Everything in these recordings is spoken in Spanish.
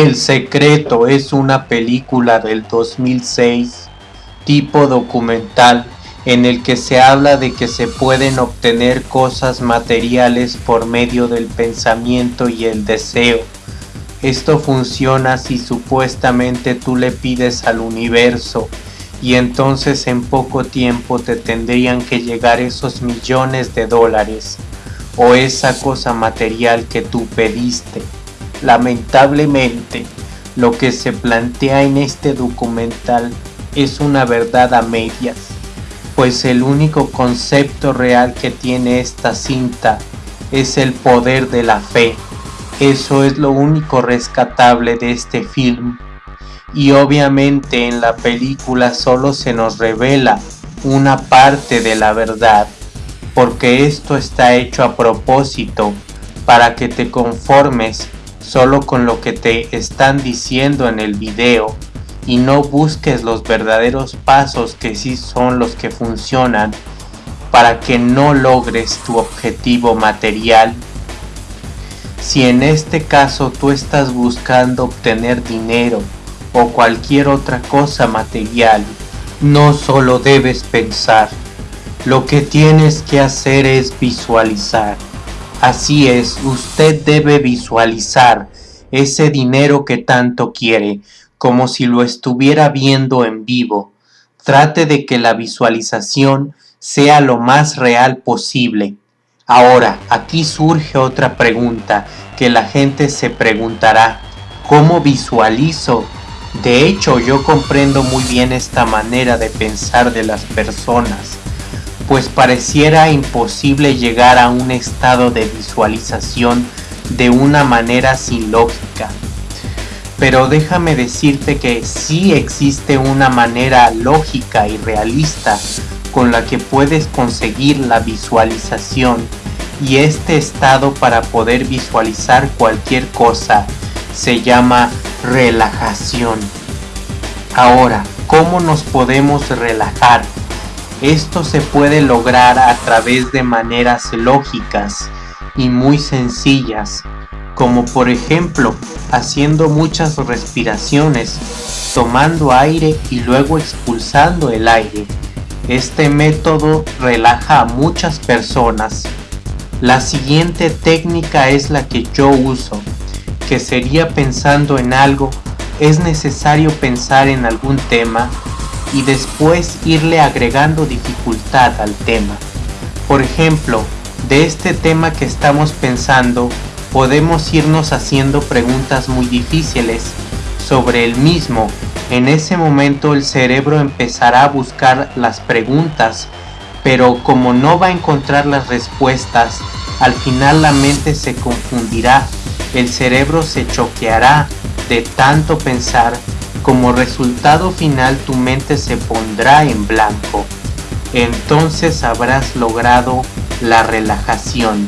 El Secreto es una película del 2006 tipo documental en el que se habla de que se pueden obtener cosas materiales por medio del pensamiento y el deseo. Esto funciona si supuestamente tú le pides al universo y entonces en poco tiempo te tendrían que llegar esos millones de dólares o esa cosa material que tú pediste. Lamentablemente, lo que se plantea en este documental es una verdad a medias, pues el único concepto real que tiene esta cinta es el poder de la fe. Eso es lo único rescatable de este film. Y obviamente en la película solo se nos revela una parte de la verdad, porque esto está hecho a propósito para que te conformes solo con lo que te están diciendo en el video y no busques los verdaderos pasos que sí son los que funcionan para que no logres tu objetivo material. Si en este caso tú estás buscando obtener dinero o cualquier otra cosa material, no solo debes pensar, lo que tienes que hacer es visualizar. Así es, usted debe visualizar ese dinero que tanto quiere, como si lo estuviera viendo en vivo. Trate de que la visualización sea lo más real posible. Ahora, aquí surge otra pregunta que la gente se preguntará. ¿Cómo visualizo? De hecho, yo comprendo muy bien esta manera de pensar de las personas pues pareciera imposible llegar a un estado de visualización de una manera sin lógica. Pero déjame decirte que sí existe una manera lógica y realista con la que puedes conseguir la visualización y este estado para poder visualizar cualquier cosa se llama relajación. Ahora, ¿cómo nos podemos relajar? Esto se puede lograr a través de maneras lógicas y muy sencillas, como por ejemplo haciendo muchas respiraciones, tomando aire y luego expulsando el aire. Este método relaja a muchas personas. La siguiente técnica es la que yo uso, que sería pensando en algo, es necesario pensar en algún tema y después irle agregando dificultad al tema. Por ejemplo, de este tema que estamos pensando, podemos irnos haciendo preguntas muy difíciles sobre el mismo. En ese momento el cerebro empezará a buscar las preguntas, pero como no va a encontrar las respuestas, al final la mente se confundirá, el cerebro se choqueará de tanto pensar como resultado final tu mente se pondrá en blanco. Entonces habrás logrado la relajación.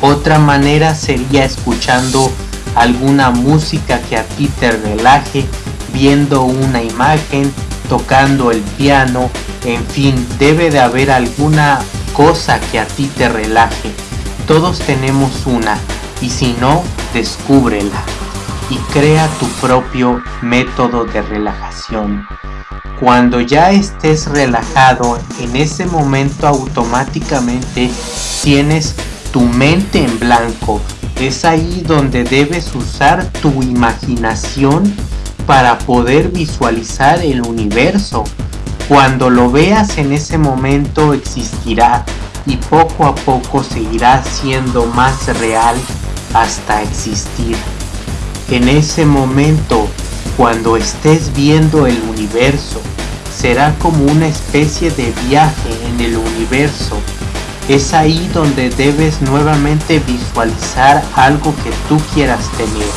Otra manera sería escuchando alguna música que a ti te relaje, viendo una imagen, tocando el piano, en fin, debe de haber alguna cosa que a ti te relaje. Todos tenemos una y si no, descúbrela y crea tu propio método de relajación. Cuando ya estés relajado, en ese momento automáticamente tienes tu mente en blanco. Es ahí donde debes usar tu imaginación para poder visualizar el universo. Cuando lo veas en ese momento existirá y poco a poco seguirá siendo más real hasta existir. En ese momento, cuando estés viendo el universo, será como una especie de viaje en el universo. Es ahí donde debes nuevamente visualizar algo que tú quieras tener.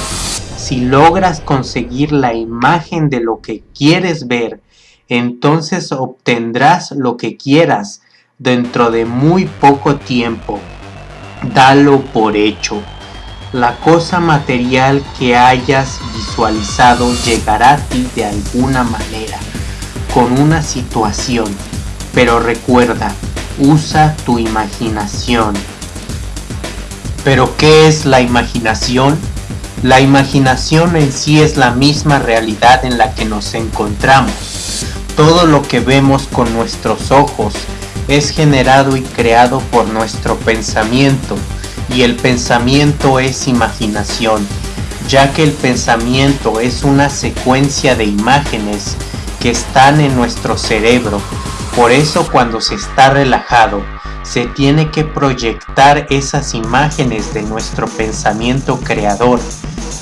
Si logras conseguir la imagen de lo que quieres ver, entonces obtendrás lo que quieras dentro de muy poco tiempo. Dalo por hecho. La cosa material que hayas visualizado llegará a ti de alguna manera, con una situación, pero recuerda, usa tu imaginación. ¿Pero qué es la imaginación? La imaginación en sí es la misma realidad en la que nos encontramos. Todo lo que vemos con nuestros ojos es generado y creado por nuestro pensamiento y el pensamiento es imaginación, ya que el pensamiento es una secuencia de imágenes que están en nuestro cerebro. Por eso cuando se está relajado, se tiene que proyectar esas imágenes de nuestro pensamiento creador.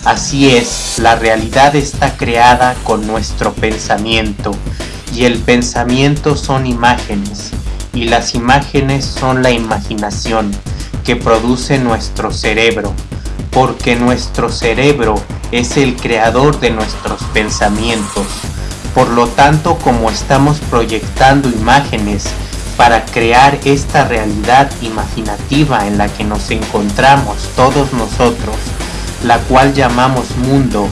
Así es, la realidad está creada con nuestro pensamiento y el pensamiento son imágenes y las imágenes son la imaginación que produce nuestro cerebro, porque nuestro cerebro es el creador de nuestros pensamientos. Por lo tanto, como estamos proyectando imágenes para crear esta realidad imaginativa en la que nos encontramos todos nosotros, la cual llamamos mundo,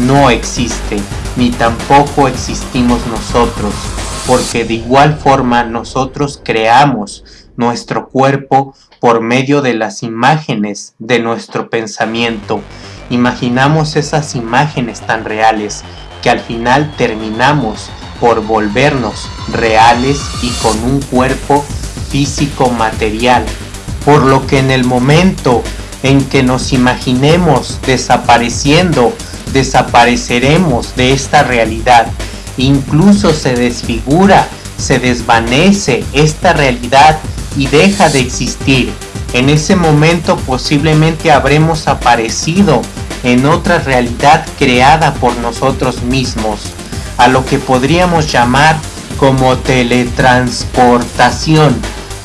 no existe, ni tampoco existimos nosotros, porque de igual forma nosotros creamos nuestro cuerpo por medio de las imágenes de nuestro pensamiento. Imaginamos esas imágenes tan reales que al final terminamos por volvernos reales y con un cuerpo físico material. Por lo que en el momento en que nos imaginemos desapareciendo, desapareceremos de esta realidad. Incluso se desfigura, se desvanece esta realidad y deja de existir. En ese momento posiblemente habremos aparecido en otra realidad creada por nosotros mismos a lo que podríamos llamar como teletransportación.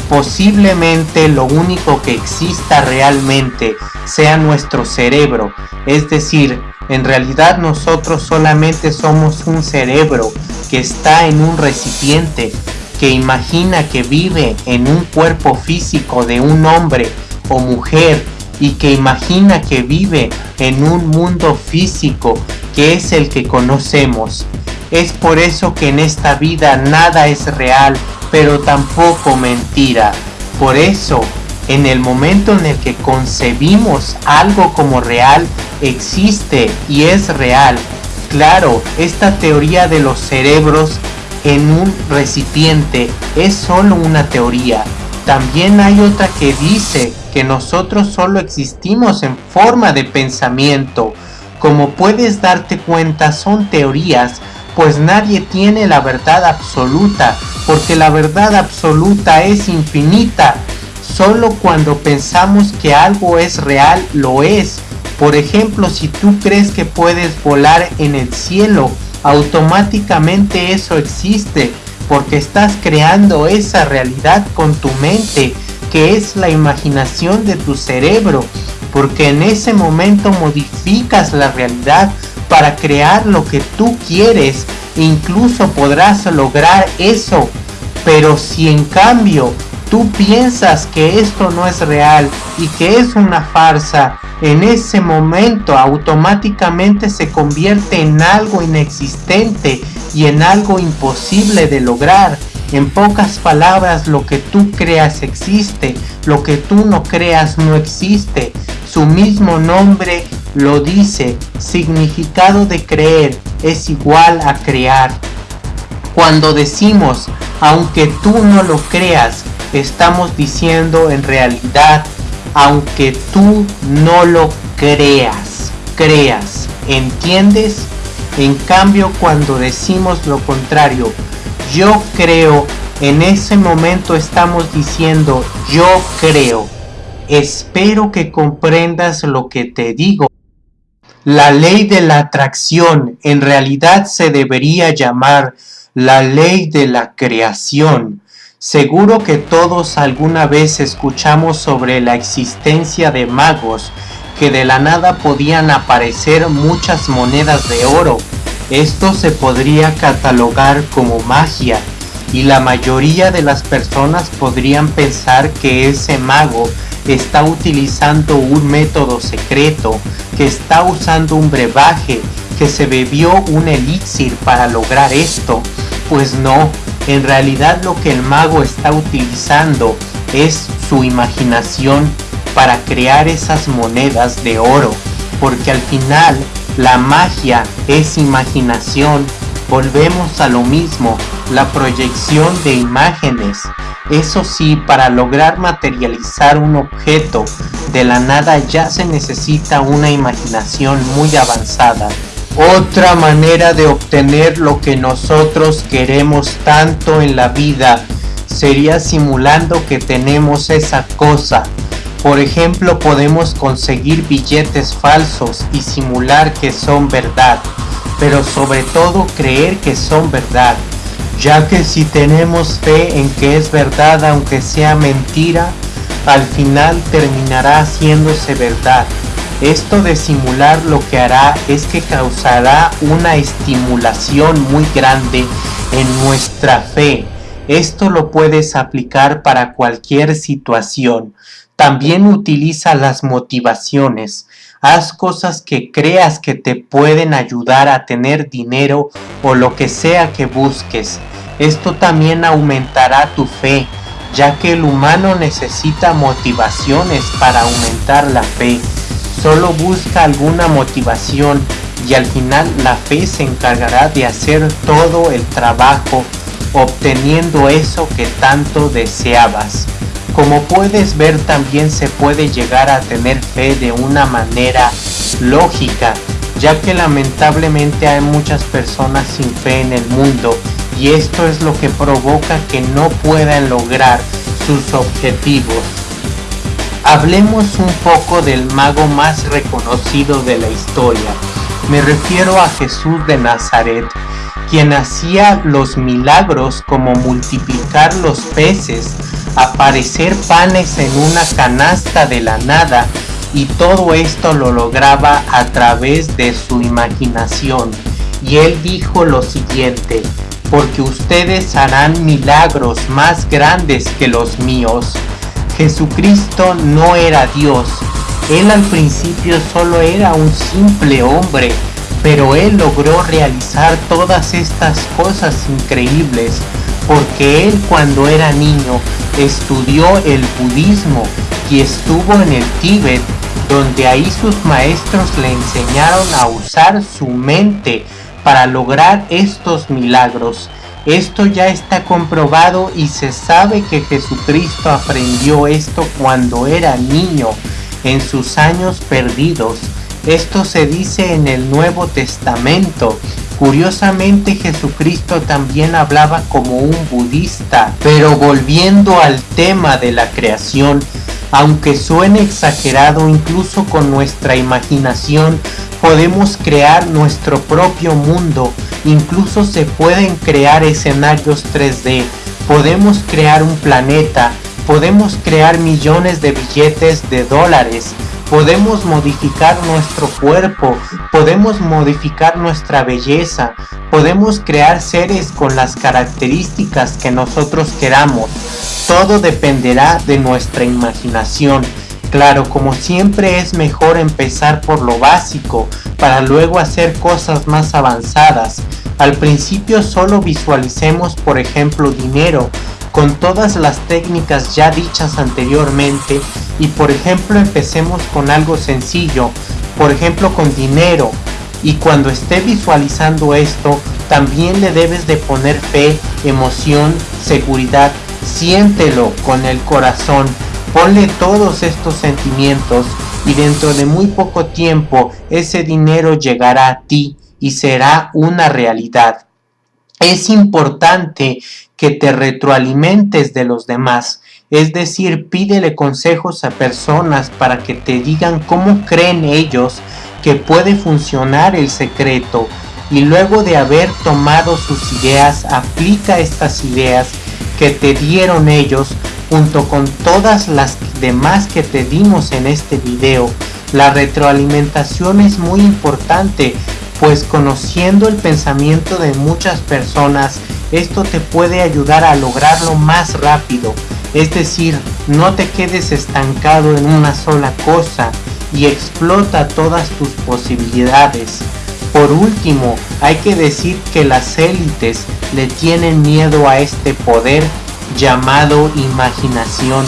Posiblemente lo único que exista realmente sea nuestro cerebro, es decir, en realidad nosotros solamente somos un cerebro que está en un recipiente, que imagina que vive en un cuerpo físico de un hombre o mujer y que imagina que vive en un mundo físico que es el que conocemos. Es por eso que en esta vida nada es real, pero tampoco mentira. Por eso, en el momento en el que concebimos algo como real, existe y es real. Claro, esta teoría de los cerebros en un recipiente es solo una teoría. También hay otra que dice que nosotros solo existimos en forma de pensamiento. Como puedes darte cuenta son teorías pues nadie tiene la verdad absoluta, porque la verdad absoluta es infinita. Solo cuando pensamos que algo es real, lo es. Por ejemplo, si tú crees que puedes volar en el cielo, automáticamente eso existe, porque estás creando esa realidad con tu mente, que es la imaginación de tu cerebro, porque en ese momento modificas la realidad para crear lo que tú quieres. Incluso podrás lograr eso. Pero si en cambio tú piensas que esto no es real y que es una farsa, en ese momento automáticamente se convierte en algo inexistente y en algo imposible de lograr. En pocas palabras, lo que tú creas existe, lo que tú no creas no existe. Su mismo nombre lo dice, significado de creer es igual a crear. Cuando decimos, aunque tú no lo creas, estamos diciendo en realidad, aunque tú no lo creas, creas, ¿entiendes? En cambio, cuando decimos lo contrario, yo creo, en ese momento estamos diciendo, yo creo. Espero que comprendas lo que te digo. La ley de la atracción en realidad se debería llamar la ley de la creación. Seguro que todos alguna vez escuchamos sobre la existencia de magos que de la nada podían aparecer muchas monedas de oro. Esto se podría catalogar como magia y la mayoría de las personas podrían pensar que ese mago está utilizando un método secreto, que está usando un brebaje, que se bebió un elixir para lograr esto. Pues no, en realidad lo que el mago está utilizando es su imaginación para crear esas monedas de oro. porque al final la magia es imaginación. Volvemos a lo mismo, la proyección de imágenes. Eso sí, para lograr materializar un objeto de la nada ya se necesita una imaginación muy avanzada. Otra manera de obtener lo que nosotros queremos tanto en la vida sería simulando que tenemos esa cosa. Por ejemplo, podemos conseguir billetes falsos y simular que son verdad, pero sobre todo creer que son verdad, ya que si tenemos fe en que es verdad aunque sea mentira, al final terminará haciéndose verdad. Esto de simular lo que hará es que causará una estimulación muy grande en nuestra fe. Esto lo puedes aplicar para cualquier situación. También utiliza las motivaciones. Haz cosas que creas que te pueden ayudar a tener dinero o lo que sea que busques. Esto también aumentará tu fe, ya que el humano necesita motivaciones para aumentar la fe solo busca alguna motivación y al final la fe se encargará de hacer todo el trabajo obteniendo eso que tanto deseabas. Como puedes ver también se puede llegar a tener fe de una manera lógica, ya que lamentablemente hay muchas personas sin fe en el mundo y esto es lo que provoca que no puedan lograr sus objetivos. Hablemos un poco del mago más reconocido de la historia. Me refiero a Jesús de Nazaret, quien hacía los milagros como multiplicar los peces, aparecer panes en una canasta de la nada, y todo esto lo lograba a través de su imaginación. Y él dijo lo siguiente, porque ustedes harán milagros más grandes que los míos. Jesucristo no era Dios. Él al principio solo era un simple hombre, pero él logró realizar todas estas cosas increíbles porque él cuando era niño estudió el budismo y estuvo en el Tíbet, donde ahí sus maestros le enseñaron a usar su mente para lograr estos milagros. Esto ya está comprobado y se sabe que Jesucristo aprendió esto cuando era niño, en sus años perdidos. Esto se dice en el Nuevo Testamento. Curiosamente Jesucristo también hablaba como un budista. Pero volviendo al tema de la creación, aunque suene exagerado incluso con nuestra imaginación, podemos crear nuestro propio mundo, incluso se pueden crear escenarios 3D, podemos crear un planeta, podemos crear millones de billetes de dólares, podemos modificar nuestro cuerpo, podemos modificar nuestra belleza, podemos crear seres con las características que nosotros queramos. Todo dependerá de nuestra imaginación. Claro, como siempre es mejor empezar por lo básico para luego hacer cosas más avanzadas. Al principio solo visualicemos por ejemplo dinero con todas las técnicas ya dichas anteriormente y por ejemplo empecemos con algo sencillo, por ejemplo con dinero. Y cuando esté visualizando esto también le debes de poner fe, emoción, seguridad, siéntelo con el corazón Ponle todos estos sentimientos y dentro de muy poco tiempo ese dinero llegará a ti y será una realidad. Es importante que te retroalimentes de los demás, es decir, pídele consejos a personas para que te digan cómo creen ellos que puede funcionar el secreto y luego de haber tomado sus ideas, aplica estas ideas que te dieron ellos junto con todas las demás que te dimos en este video. La retroalimentación es muy importante, pues conociendo el pensamiento de muchas personas, esto te puede ayudar a lograrlo más rápido. Es decir, no te quedes estancado en una sola cosa y explota todas tus posibilidades. Por último, hay que decir que las élites le tienen miedo a este poder llamado imaginación.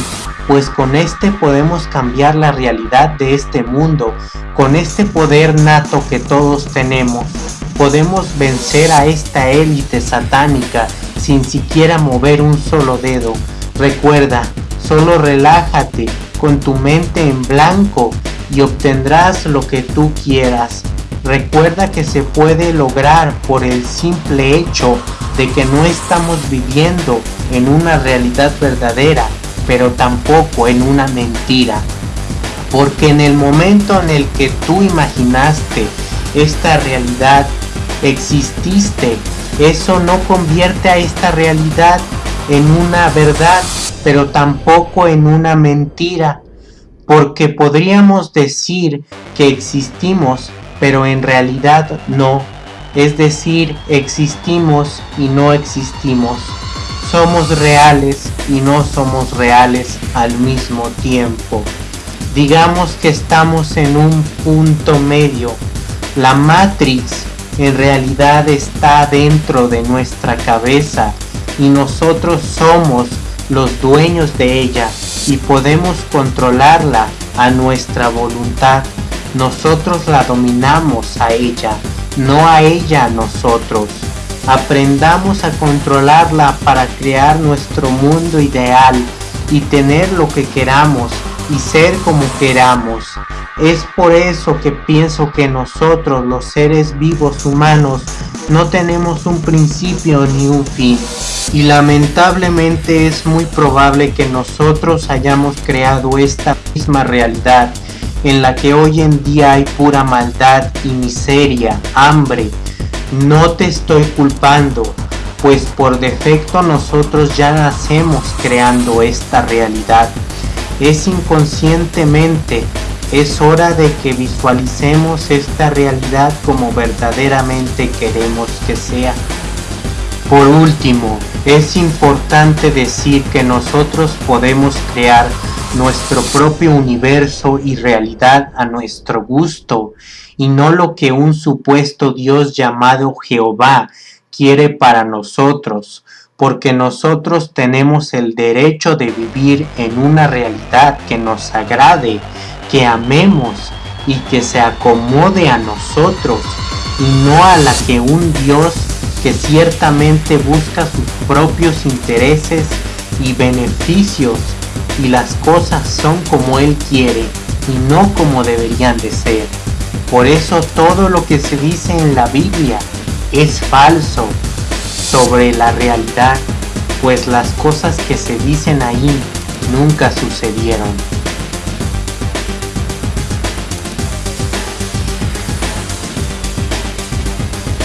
pues con este podemos cambiar la realidad de este mundo, con este poder nato que todos tenemos. Podemos vencer a esta élite satánica sin siquiera mover un solo dedo. Recuerda, solo relájate con tu mente en blanco y obtendrás lo que tú quieras. Recuerda que se puede lograr por el simple hecho de que no estamos viviendo en una realidad verdadera, pero tampoco en una mentira. Porque en el momento en el que tú imaginaste esta realidad, exististe, eso no convierte a esta realidad en una verdad, pero tampoco en una mentira. Porque podríamos decir que existimos, pero en realidad no. Es decir, existimos y no existimos. Somos reales y no somos reales al mismo tiempo. Digamos que estamos en un punto medio. La Matrix en realidad está dentro de nuestra cabeza y nosotros somos los dueños de ella y podemos controlarla a nuestra voluntad. Nosotros la dominamos a ella, no a ella a nosotros. Aprendamos a controlarla para crear nuestro mundo ideal y tener lo que queramos y ser como queramos. Es por eso que pienso que nosotros los seres vivos humanos no tenemos un principio ni un fin. Y lamentablemente es muy probable que nosotros hayamos creado esta misma realidad en la que hoy en día hay pura maldad y miseria, hambre. No te estoy culpando, pues por defecto nosotros ya nacemos creando esta realidad. Es inconscientemente, es hora de que visualicemos esta realidad como verdaderamente queremos que sea. Por último, es importante decir que nosotros podemos crear nuestro propio universo y realidad a nuestro gusto y no lo que un supuesto Dios llamado Jehová quiere para nosotros, porque nosotros tenemos el derecho de vivir en una realidad que nos agrade, que amemos y que se acomode a nosotros y no a la que un Dios que ciertamente busca sus propios intereses y beneficios y las cosas son como Él quiere y no como deberían de ser. Por eso todo lo que se dice en la Biblia es falso sobre la realidad, pues las cosas que se dicen ahí nunca sucedieron.